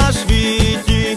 να σφίγγει.